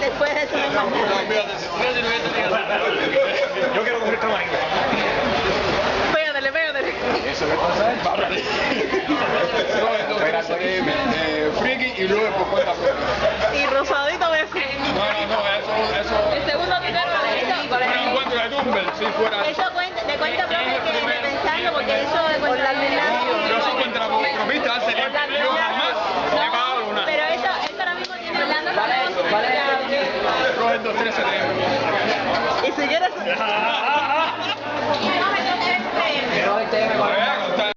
Después de eso no. Yo quiero comer tamarindo. Pégatele, pégatele. Eso que pasa es bárbaro. Eh, friki y luego por cuenta. Y rosadito de No, no, no, eso... eso... El segundo que te lo si fuera... Nintendo 13 de... ¿Y si quieres?